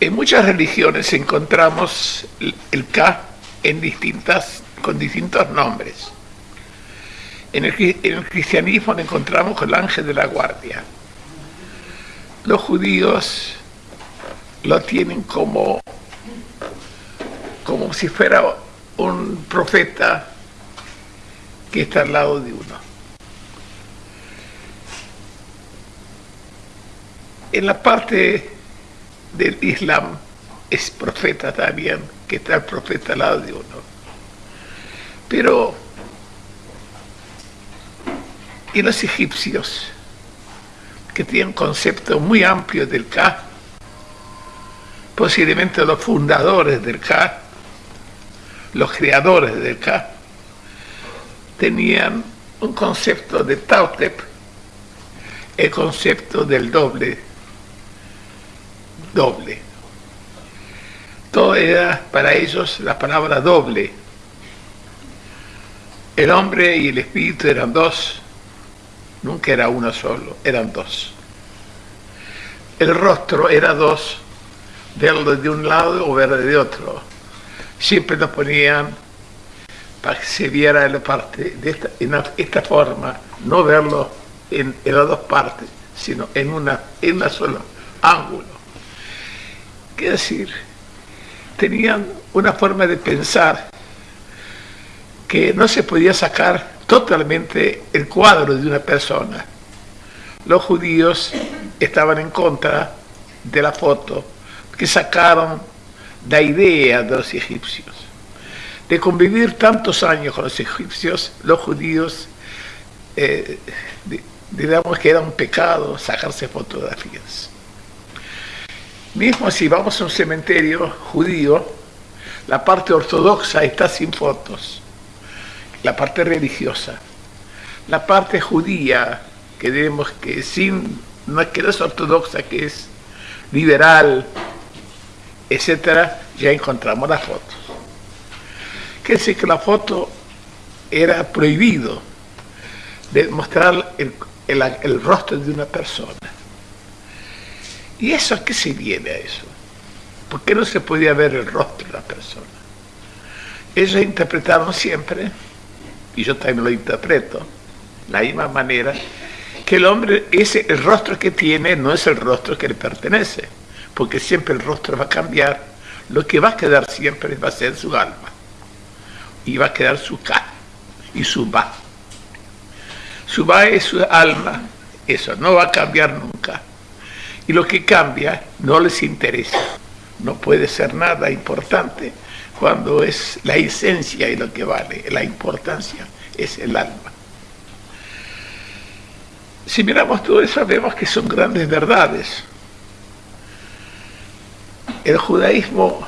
En muchas religiones encontramos el K con distintos nombres. En el, en el cristianismo lo encontramos con el ángel de la guardia. Los judíos lo tienen como, como si fuera un profeta que está al lado de uno. En la parte del Islam es profeta también, que está el profeta al lado de uno. Pero, y los egipcios, que tienen concepto muy amplio del Ka, posiblemente los fundadores del Ka, los creadores del Ka, tenían un concepto de Tautep, el concepto del doble, doble. Todo era para ellos la palabra doble. El hombre y el espíritu eran dos, nunca era uno solo, eran dos. El rostro era dos, verlo de un lado o verlo de otro. Siempre nos ponían para que se viera la parte de esta, en esta forma, no verlo en, las dos partes, sino en una, en una sola ángulo. ¿Qué decir? Tenían una forma de pensar que no se podía sacar totalmente el cuadro de una persona. Los judíos estaban en contra de la foto que sacaron la idea de los egipcios de convivir tantos años con los egipcios, los judíos, eh, digamos que era un pecado sacarse fotografías. Mismo si vamos a un cementerio judío, la parte ortodoxa está sin fotos, la parte religiosa. La parte judía, que debemos que sin, no es que no es ortodoxa, que es liberal, etcétera, ya encontramos las fotos que decir que la foto era prohibido de mostrar el, el, rostro de una persona. ¿Y eso a qué se viene a eso? ¿Por qué no se podía ver el rostro de la persona? Ellos interpretaron siempre, y yo también lo interpreto, la misma manera, que el hombre, ese, el rostro que tiene no es el rostro que le pertenece, porque siempre el rostro va a cambiar, lo que va a quedar siempre va a ser su alma y va a quedar su Ka y su Ba. Su Ba es su alma, eso no va a cambiar nunca. Y lo que cambia no les interesa, no puede ser nada importante cuando es la esencia y lo que vale, la importancia es el alma. Si miramos todo eso vemos que son grandes verdades. El judaísmo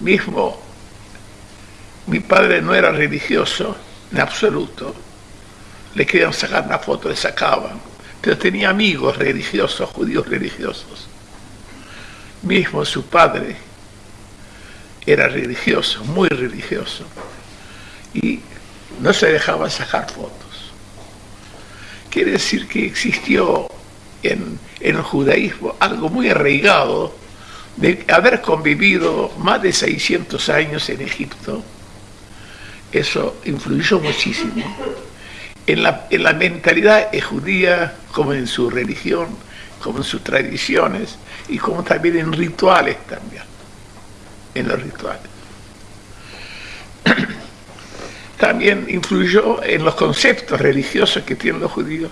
mismo mi padre no era religioso en absoluto. Le querían sacar una foto, le sacaban. Pero tenía amigos religiosos, judíos religiosos. Mismo su padre era religioso, muy religioso. Y no se dejaba sacar fotos. Quiere decir que existió en, en el judaísmo algo muy arraigado de haber convivido más de 600 años en Egipto eso influyó muchísimo en la, en la mentalidad judía, como en su religión, como en sus tradiciones y como también en rituales también, en los rituales. También influyó en los conceptos religiosos que tienen los judíos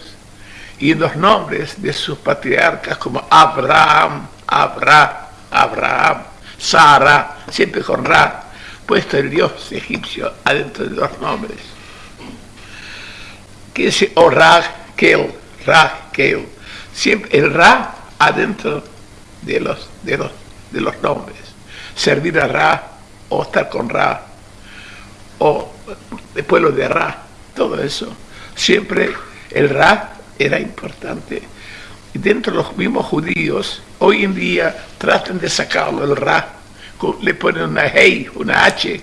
y en los nombres de sus patriarcas como Abraham, Abraham, Abraham, Sara, siempre con Ra, puesto el dios egipcio adentro de los nombres. Que es o Ra, Kel, Ra, Kel. Siempre el Ra adentro de los, de los, de los nombres. Servir a Ra o estar con Ra o el pueblo de Ra, todo eso. Siempre el Ra era importante. Y dentro de los mismos judíos, hoy en día tratan de sacarlo el Ra le ponen una hey, una H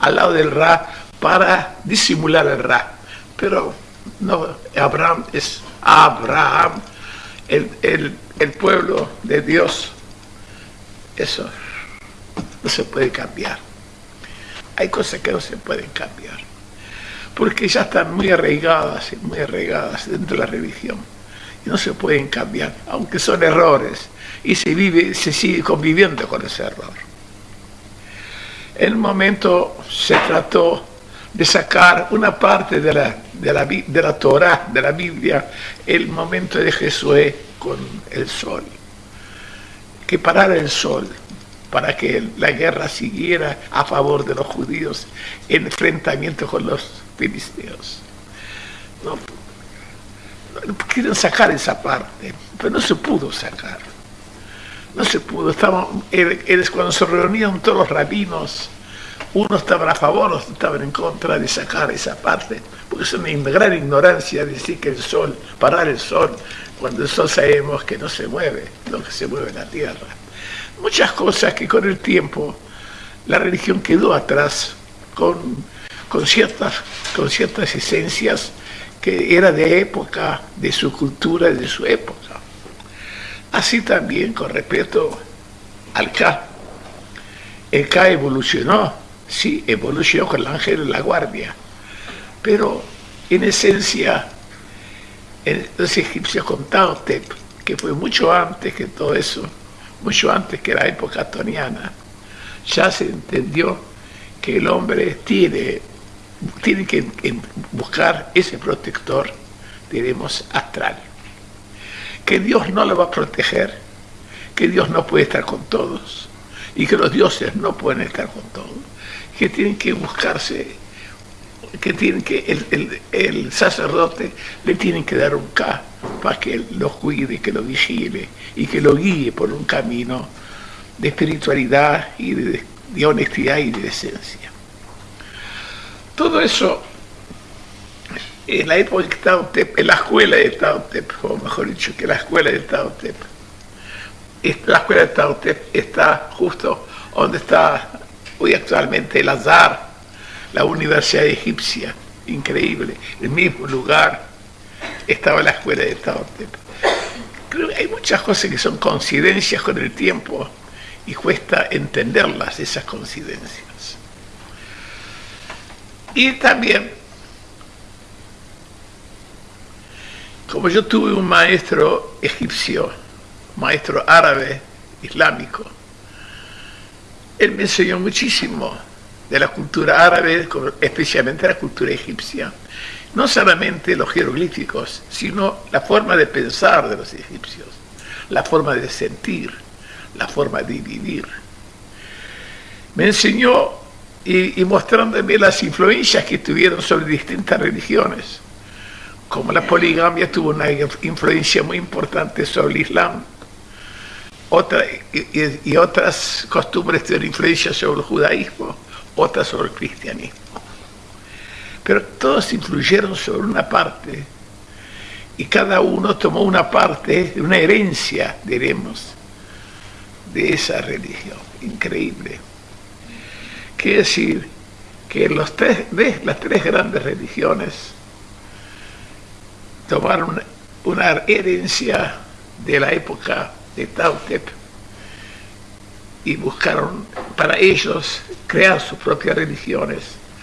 al lado del Ra para disimular el Ra. Pero no, Abraham es Abraham, el, el, pueblo de Dios eso no se puede cambiar. Hay cosas que no se pueden cambiar, porque ya están muy arraigadas, muy arraigadas dentro de la religión, y no se pueden cambiar, aunque son errores, y se, vive, se sigue conviviendo con ese error. En un momento se trató de sacar una parte de la, de la, de la Torah, de la Biblia, el momento de Jesús con el sol. Que parara el sol para que la guerra siguiera a favor de los judíos en enfrentamiento con los filisteos. No, quieren sacar esa parte, pero no se pudo sacar. No se pudo. Estaba, cuando se reunían todos los rabinos, unos estaban a favor, otros estaban en contra de sacar esa parte, porque es una gran ignorancia decir que el sol, parar el sol, cuando el sol sabemos que no se mueve, lo que se mueve la tierra. Muchas cosas que con el tiempo la religión quedó atrás con, con, ciertas, con ciertas esencias que era de época, de su cultura, de su época. Así también con respecto al K. El K evolucionó, sí, evolucionó con el ángel de la guardia, pero en esencia los egipcios con Taotep, que fue mucho antes que todo eso, mucho antes que la época toniana, ya se entendió que el hombre tiene, tiene que buscar ese protector, diremos, astral. Que Dios no lo va a proteger, que Dios no puede estar con todos y que los dioses no pueden estar con todos, que tienen que buscarse, que tienen que el, sacerdote le tienen que dar un K para que lo cuide, que lo vigile y que lo guíe por un camino de espiritualidad y de, honestidad y de decencia. Todo eso en la época de Taotep, en la escuela de Taotep, o mejor dicho, que la escuela de Taotep. La escuela de Taotep está justo donde está hoy actualmente el Azar, la Universidad Egipcia, increíble, el mismo lugar estaba la escuela de Taotep. Creo que hay muchas cosas que son coincidencias con el tiempo y cuesta entenderlas, esas coincidencias. Y también Como yo tuve un maestro egipcio, maestro árabe, islámico, él me enseñó muchísimo de la cultura árabe, especialmente la cultura egipcia. No solamente los jeroglíficos, sino la forma de pensar de los egipcios, la forma de sentir, la forma de vivir. Me enseñó y, y mostrándome las influencias que tuvieron sobre distintas religiones como la poligamia tuvo una influencia muy importante sobre el Islam, otra, y, otras costumbres tuvieron influencia sobre el judaísmo, otras sobre el cristianismo. Pero todos influyeron sobre una parte y cada uno tomó una parte, una herencia, diremos, de esa religión. Increíble. Quiere decir que las tres grandes religiones tomaron una herencia de la época de Tautep y buscaron para ellos crear sus propias religiones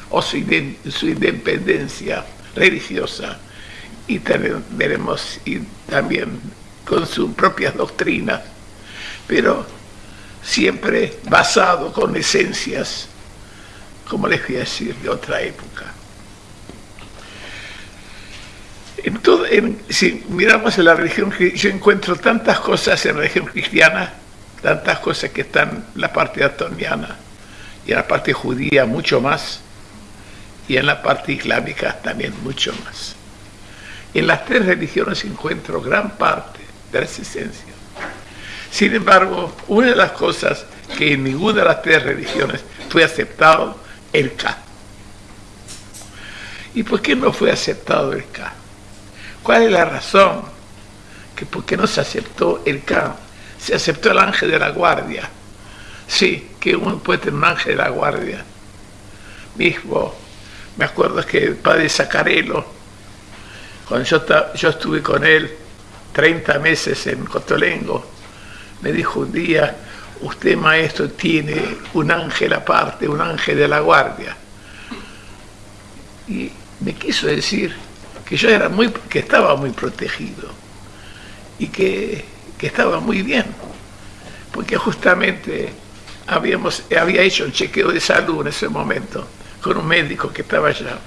o su, independencia religiosa y veremos y también con sus propias doctrinas, pero siempre basado con esencias, como les voy a decir, de otra época. En si miramos en la religión, yo encuentro tantas cosas en la religión cristiana, tantas cosas que están en la parte atoniana y en la parte judía mucho más, y en la parte islámica también mucho más. En las tres religiones encuentro gran parte de la existencia. Sin embargo, una de las cosas que en ninguna de las tres religiones fue aceptado, el K. ¿Y por qué no fue aceptado el K? ¿Cuál es la razón? Que por qué no se aceptó el K? Se aceptó el ángel de la guardia. Sí, que uno puede tener un ángel de la guardia. Mismo, me acuerdo que el padre Zacarelo, cuando yo, yo estuve con él 30 meses en Cotolengo, me dijo un día, usted maestro tiene un ángel aparte, un ángel de la guardia. Y me quiso decir que yo era muy, que estaba muy protegido y que, que estaba muy bien, porque justamente habíamos, había hecho un chequeo de salud en ese momento con un médico que estaba allá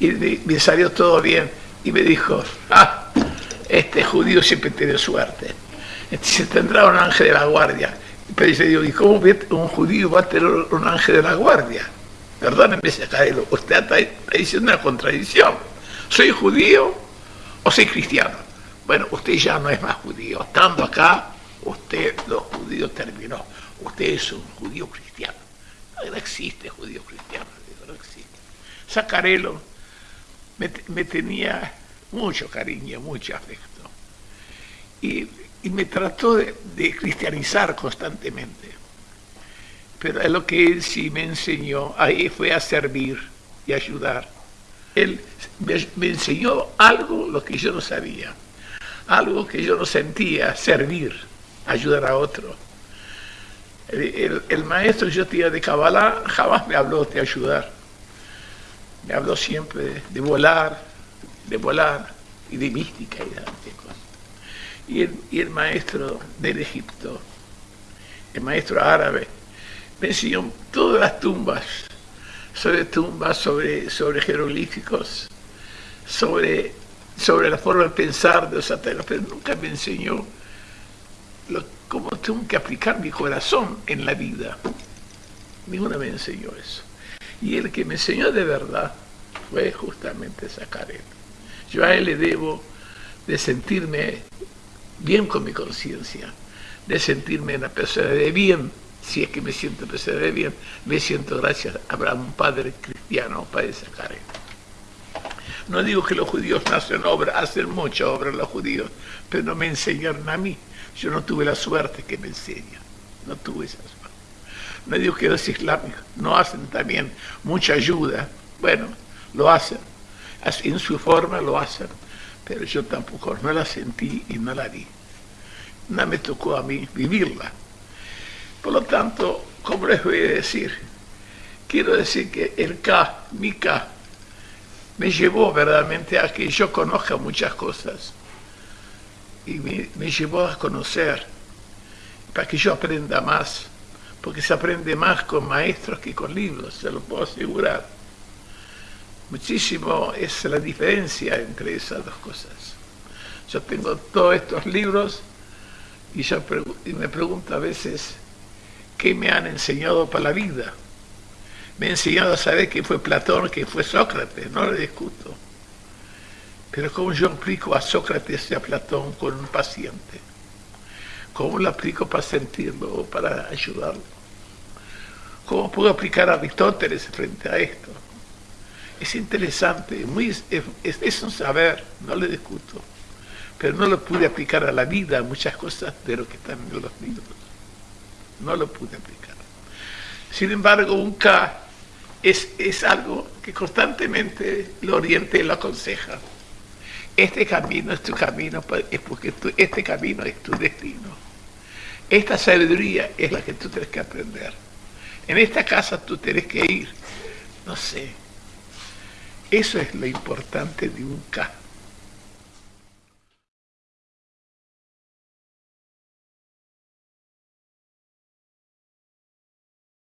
y me salió todo bien y me dijo, ah, este judío siempre tiene suerte. Se tendrá un ángel de la guardia. Pero dice, ¿y cómo un judío va a tener un ángel de la guardia? Perdónenme, Sacarelo, usted está, diciendo una contradicción. ¿Soy judío o soy cristiano? Bueno, usted ya no es más judío. Estando acá, usted, los judíos terminó. Usted es un judío cristiano. No existe judío cristiano, no existe. Sacarelo me, tenía mucho cariño, mucho afecto. Y, me trató de, cristianizar constantemente. Pero lo que él sí me enseñó ahí fue a servir y ayudar. Él me, enseñó algo lo que yo no sabía, algo que yo no sentía, servir, ayudar a otro. El, maestro yo tenía de Kabbalah jamás me habló de ayudar me habló siempre de, volar, de volar y de mística y de cosas. Y el, y el maestro del Egipto, el maestro árabe, me enseñó todas las tumbas, sobre tumbas, sobre, sobre jeroglíficos, sobre, sobre la forma de pensar de los satélites, pero nunca me enseñó cómo tengo que aplicar mi corazón en la vida. Ninguna me enseñó eso. Y el que me enseñó de verdad fue justamente Zacaret. Yo a él le debo de sentirme bien con mi conciencia, de sentirme una persona de bien, si es que me siento persona de bien, me siento gracias a un padre cristiano, un padre Zacaret. No digo que los judíos no hacen obra, hacen mucha obra los judíos, pero no me enseñaron a mí. Yo no tuve la suerte que me enseñan, no tuve esa suerte no digo que los islámicos no hacen también mucha ayuda, bueno, lo hacen, en su forma lo hacen, pero yo tampoco no la sentí y no la vi. No me tocó a mí vivirla. Por lo tanto, ¿cómo les voy a decir? Quiero decir que el K, mi K, me llevó verdaderamente a que yo conozca muchas cosas y me, llevó a conocer para que yo aprenda más porque se aprende más con maestros que con libros, se lo puedo asegurar. Muchísimo es la diferencia entre esas dos cosas. Yo tengo todos estos libros y, yo me pregunto a veces qué me han enseñado para la vida. Me han enseñado a saber que fue Platón, que fue Sócrates, no le discuto. Pero cómo yo aplico a Sócrates y a Platón con un paciente. ¿Cómo lo aplico para sentirlo o para ayudarlo? ¿Cómo puedo aplicar a Aristóteles frente a esto? Es interesante, muy, es, un saber, no le discuto, pero no lo pude aplicar a la vida, muchas cosas de lo que están en los libros. No lo pude aplicar. Sin embargo, un K es, es algo que constantemente lo oriente y lo aconseja. Este camino es tu camino, es porque este camino es tu destino. Esta sabiduría es la que tú tienes que aprender en esta casa tú tienes que ir. No sé. Eso es lo importante de un K.